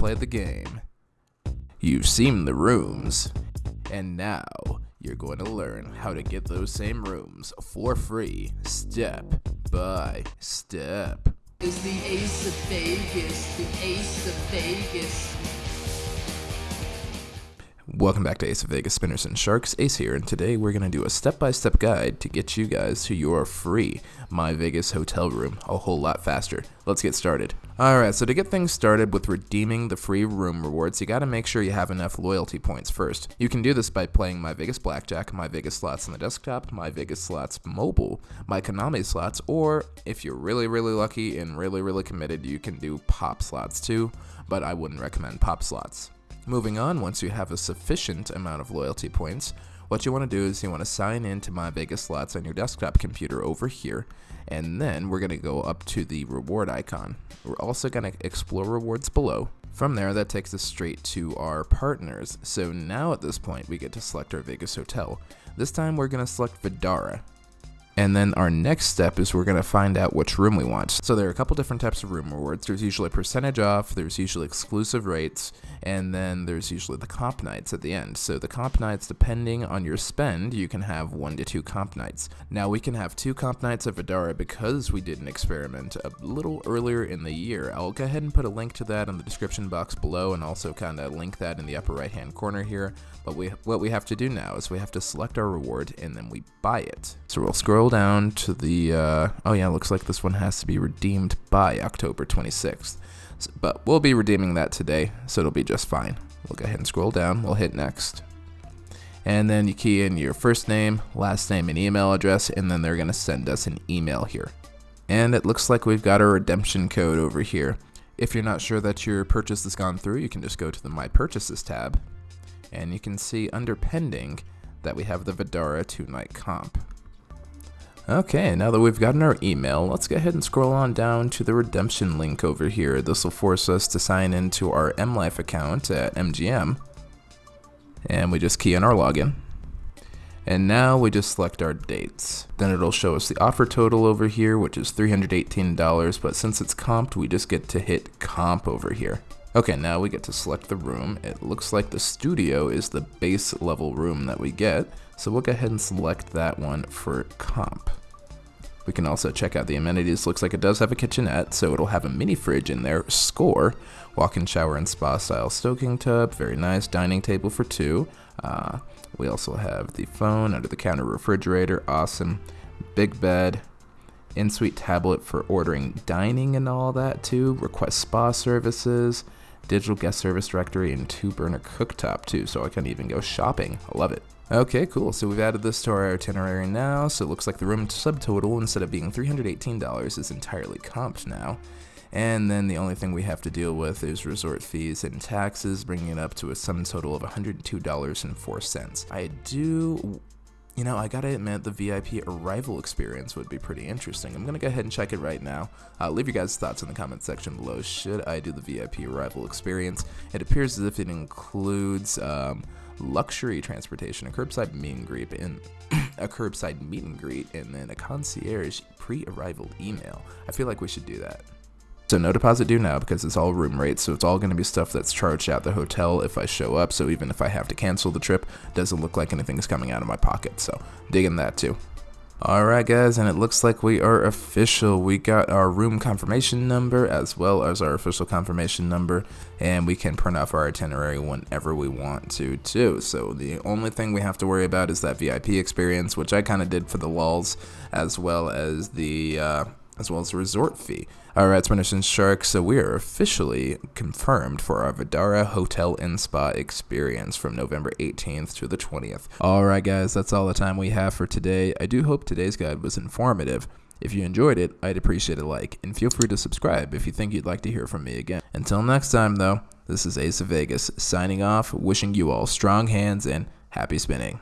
play the game. You've seen the rooms, and now you're going to learn how to get those same rooms for free, step by step. Is the ace of Vegas, the ace of Vegas. Welcome back to Ace of Vegas Spinners and Sharks. Ace here, and today we're going to do a step-by-step guide to get you guys to your free My Vegas hotel room a whole lot faster. Let's get started. Alright, so to get things started with redeeming the free room rewards, you got to make sure you have enough loyalty points first. You can do this by playing My Vegas Blackjack, My Vegas Slots on the desktop, My Vegas Slots mobile, My Konami Slots, or if you're really, really lucky and really, really committed, you can do Pop Slots too, but I wouldn't recommend Pop Slots. Moving on, once you have a sufficient amount of loyalty points, what you want to do is you want to sign in to My Vegas Slots on your desktop computer over here, and then we're going to go up to the reward icon. We're also going to explore rewards below. From there, that takes us straight to our partners. So now at this point, we get to select our Vegas hotel. This time we're going to select Vdara. And then our next step is we're going to find out which room we want. So there are a couple different types of room rewards. There's usually a percentage off, there's usually exclusive rates, and then there's usually the comp nights at the end. So the comp nights, depending on your spend, you can have one to two comp nights. Now we can have two comp nights of Vdara because we did an experiment a little earlier in the year. I'll go ahead and put a link to that in the description box below and also kind of link that in the upper right hand corner here. But we, what we have to do now is we have to select our reward and then we buy it. So we'll scroll down to the, uh, oh yeah, looks like this one has to be redeemed by October 26th. So, but we'll be redeeming that today, so it'll be just fine. We'll go ahead and scroll down, we'll hit next. And then you key in your first name, last name, and email address, and then they're going to send us an email here. And it looks like we've got a redemption code over here. If you're not sure that your purchase has gone through, you can just go to the My Purchases tab, and you can see under pending that we have the Vdara 2-night comp. Okay, now that we've gotten our email, let's go ahead and scroll on down to the redemption link over here. This will force us to sign into our MLife account at MGM. And we just key in our login. And now we just select our dates. Then it'll show us the offer total over here, which is $318, but since it's comped, we just get to hit comp over here. Okay, now we get to select the room. It looks like the studio is the base level room that we get, so we'll go ahead and select that one for comp. We can also check out the amenities. Looks like it does have a kitchenette, so it'll have a mini fridge in there. Score, walk-in shower and spa style stoking tub, very nice. Dining table for two. Uh, we also have the phone, under the counter refrigerator, awesome. Big bed, in-suite tablet for ordering dining and all that too. Request spa services, digital guest service directory, and two burner cooktop too, so I can even go shopping. I love it. Okay, cool. So we've added this to our itinerary now, so it looks like the room subtotal, instead of being $318, is entirely comped now. And then the only thing we have to deal with is resort fees and taxes, bringing it up to a sum total of $102.04. I do you know, I gotta admit, the VIP arrival experience would be pretty interesting. I'm gonna go ahead and check it right now. Uh, leave your guys' thoughts in the comment section below. Should I do the VIP arrival experience? It appears as if it includes um, luxury transportation, a curbside meet and greet, and a curbside meet and greet, and then a concierge pre-arrival email. I feel like we should do that. So no deposit due now because it's all room rates, so it's all going to be stuff that's charged at the hotel if I show up, so even if I have to cancel the trip, doesn't look like anything is coming out of my pocket, so digging that too. Alright guys, and it looks like we are official. We got our room confirmation number as well as our official confirmation number, and we can print off our itinerary whenever we want to too. So the only thing we have to worry about is that VIP experience, which I kind of did for the lulls, as well as the uh, as well as the resort fee. Alright, Spinners and Sharks, so we are officially confirmed for our Vdara Hotel and Spa experience from November 18th to the 20th. Alright guys, that's all the time we have for today. I do hope today's guide was informative. If you enjoyed it, I'd appreciate a like, and feel free to subscribe if you think you'd like to hear from me again. Until next time though, this is Ace of Vegas, signing off, wishing you all strong hands and happy spinning.